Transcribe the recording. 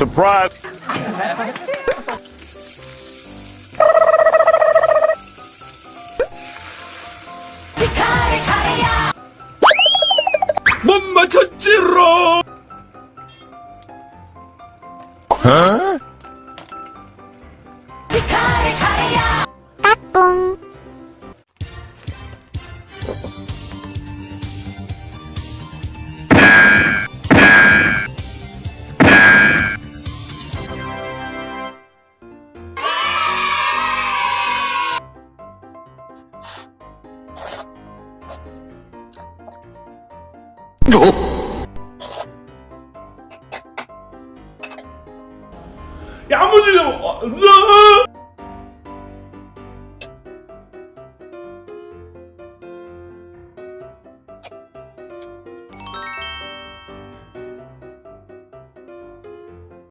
Surprise! 못 맞췄지롱! 야무지게 먹어.